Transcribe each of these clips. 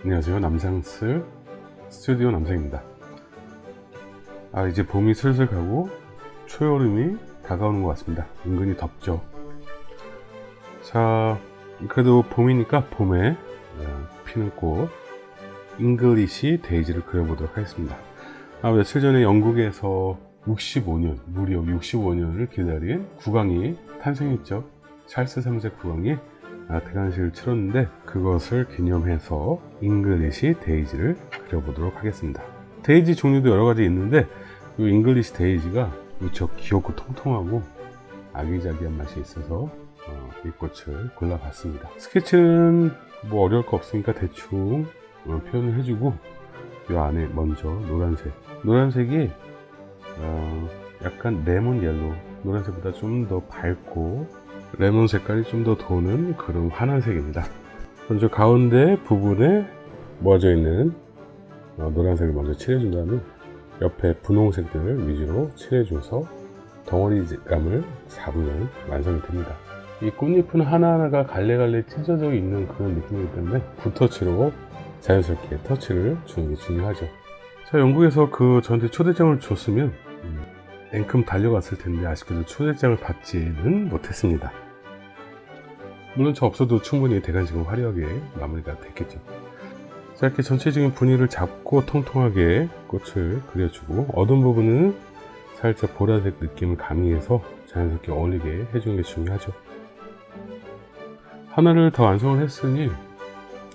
안녕하세요. 남상스 스튜디오 남상입니다. 아 이제 봄이 슬슬 가고 초여름이 다가오는 것 같습니다. 은근히 덥죠? 자 그래도 봄이니까 봄에 어, 피는 꽃 English 데이지를 그려보도록 하겠습니다. 아 며칠 전에 영국에서 65년 무려 65년을 기다린 국왕이 탄생했죠. 찰스 3세 국왕이 아, 대관식을 치렀는데 그것을 기념해서 English 데이지를 그려보도록 하겠습니다. 데이지 종류도 여러가지 있는데 이 English 데이지가 무척 귀엽고 통통하고 아기자기한 맛이 있어서 어, 이 꽃을 골라봤습니다. 스케치는 뭐 어려울 거 없으니까 대충 어, 표현을 해주고 이 안에 먼저 노란색. 노란색이 어, 약간 레몬 yellow. 노란색보다 좀 더 밝고 레몬 색깔이 좀 더 도는 그런 환한 색입니다. 먼저 가운데 부분에 모아져 있는 어, 노란색을 먼저 칠해준 다음에 옆에 분홍색들을 위주로 칠해줘서 덩어리감을 잡으면 완성이 됩니다. 이 꽃잎은 하나하나가 갈래갈래 찢어져 있는 그런 느낌이기 때문에 붓터치로 자연스럽게 터치를 주는 게 중요하죠. 자 영국에서 그 저한테 초대장을 줬으면 음, 앵큼 달려갔을 텐데 아쉽게도 초대장을 받지는 못했습니다 물론 저 없어도 충분히 대관식은 화려하게 마무리가 됐겠죠. 자 이렇게 전체적인 분위기를 잡고 통통하게 꽃을 그려주고 어두운 부분은 살짝 보라색 느낌을 가미해서 자연스럽게 어울리게 해주는 게 중요하죠. 하나를 더 완성을 했으니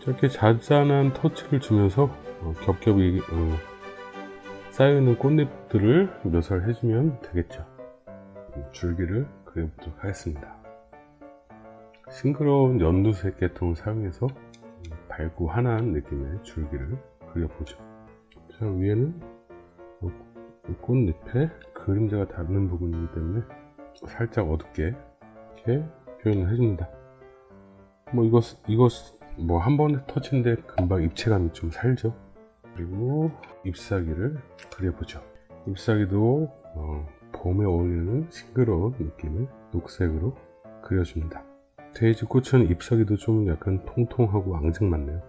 저렇게 잔잔한 터치를 주면서 어, 겹겹이 어, 쌓여있는 꽃잎들을 묘사를 해주면 되겠죠. 음, 줄기를 그려보도록 하겠습니다 싱그러운 연두색 계통을 사용해서 음, 밝고 환한 느낌의 줄기를 그려보죠. 자 위에는 꽃잎에 그림자가 닿는 부분이기 때문에 살짝 어둡게 이렇게 표현을 해줍니다. 뭐 이것 이것 뭐 한 번에 터치인데 금방 입체감이 좀 살죠. 그리고 잎사귀를 그려보죠. 잎사귀도 어, 봄에 어울리는 싱그러운 느낌을 녹색으로 그려줍니다 데이지 꽃은 잎사귀도 좀 약간 통통하고 앙증 맞네요.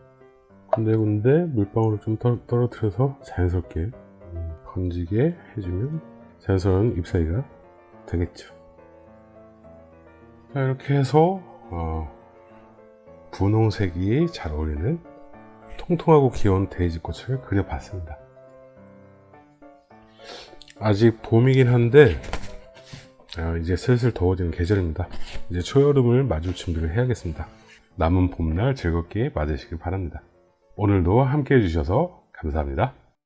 근데 근데 물방울을 좀 떨, 떨어뜨려서 자연스럽게 음, 번지게 해주면 자연스러운 잎사귀가 되겠죠. 자 이렇게 해서 어, 분홍색이 잘 어울리는 통통하고 귀여운 데이지 꽃을 그려봤습니다. 아직 봄이긴 한데 아, 이제 슬슬 더워지는 계절입니다. 이제 초여름을 맞을 준비를 해야겠습니다. 남은 봄날 즐겁게 맞으시길 바랍니다. 오늘도 함께 해주셔서 감사합니다